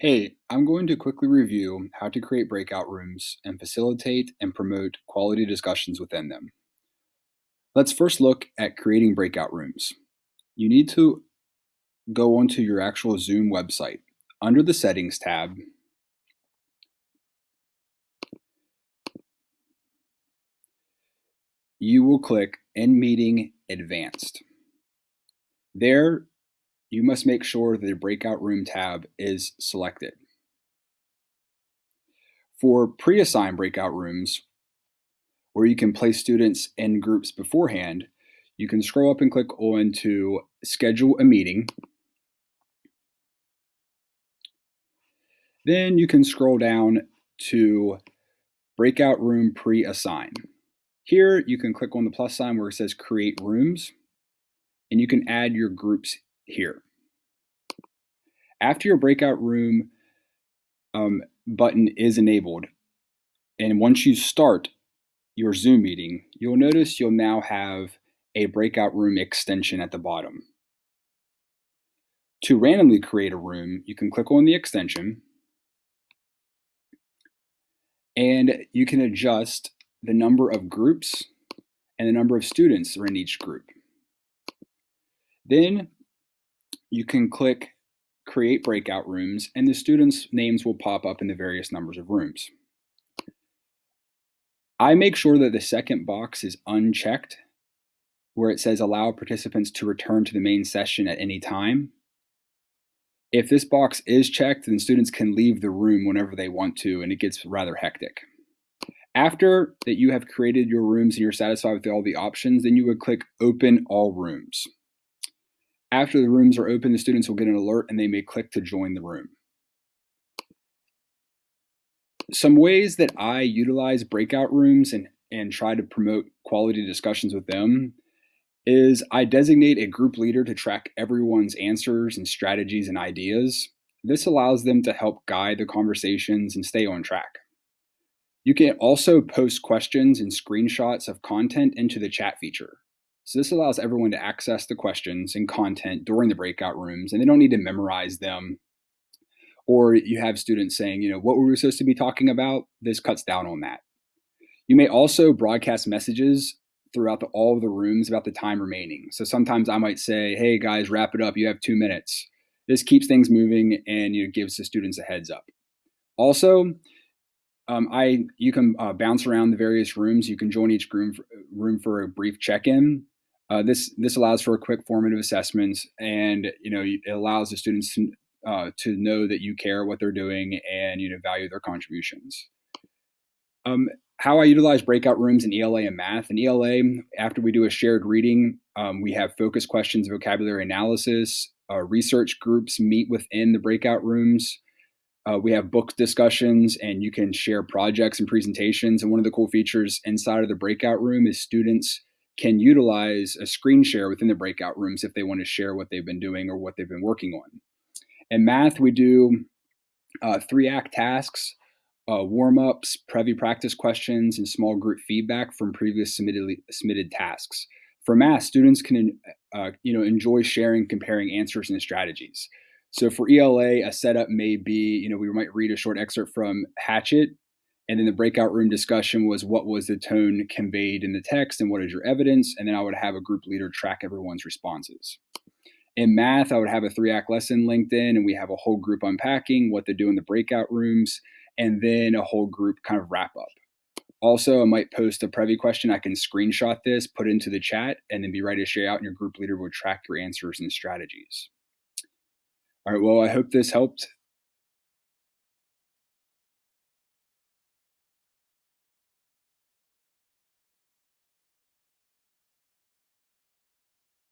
Hey, I'm going to quickly review how to create breakout rooms and facilitate and promote quality discussions within them. Let's first look at creating breakout rooms. You need to go onto your actual Zoom website. Under the Settings tab, you will click In Meeting Advanced. There, you must make sure the breakout room tab is selected. For pre-assigned breakout rooms, where you can place students in groups beforehand, you can scroll up and click on to schedule a meeting. Then you can scroll down to breakout room pre-assign. Here you can click on the plus sign where it says create rooms and you can add your groups here. After your breakout room um, button is enabled, and once you start your Zoom meeting, you'll notice you'll now have a breakout room extension at the bottom. To randomly create a room, you can click on the extension and you can adjust the number of groups and the number of students that are in each group. Then you can click create breakout rooms and the students' names will pop up in the various numbers of rooms. I make sure that the second box is unchecked where it says allow participants to return to the main session at any time. If this box is checked, then students can leave the room whenever they want to and it gets rather hectic. After that you have created your rooms and you're satisfied with all the options, then you would click open all rooms. After the rooms are open, the students will get an alert and they may click to join the room. Some ways that I utilize breakout rooms and, and try to promote quality discussions with them is I designate a group leader to track everyone's answers and strategies and ideas. This allows them to help guide the conversations and stay on track. You can also post questions and screenshots of content into the chat feature. So this allows everyone to access the questions and content during the breakout rooms, and they don't need to memorize them. Or you have students saying, you know, what were we supposed to be talking about? This cuts down on that. You may also broadcast messages throughout the, all of the rooms about the time remaining. So sometimes I might say, hey guys, wrap it up. You have two minutes. This keeps things moving and you know, gives the students a heads up. Also, um, I you can uh, bounce around the various rooms. You can join each room for, room for a brief check-in. Uh, this this allows for a quick formative assessment, and you know it allows the students to uh, to know that you care what they're doing and you know value their contributions. Um, how I utilize breakout rooms in ELA and math. In ELA, after we do a shared reading, um, we have focus questions, vocabulary analysis. Uh, research groups meet within the breakout rooms. Uh, we have book discussions and you can share projects and presentations. And one of the cool features inside of the breakout room is students can utilize a screen share within the breakout rooms if they want to share what they've been doing or what they've been working on. In math, we do uh, three act tasks, uh, warm ups, Prevy practice questions, and small group feedback from previous submitted, submitted tasks. For math, students can uh, you know enjoy sharing, comparing answers and strategies. So for ELA, a setup may be, you know, we might read a short excerpt from Hatchet and then the breakout room discussion was what was the tone conveyed in the text and what is your evidence? And then I would have a group leader track everyone's responses. In math, I would have a three act lesson linked in, and we have a whole group unpacking what they do in the breakout rooms, and then a whole group kind of wrap up. Also, I might post a Prevy question. I can screenshot this, put into the chat, and then be ready to share out, and your group leader will track your answers and strategies. All right, well, I hope this helped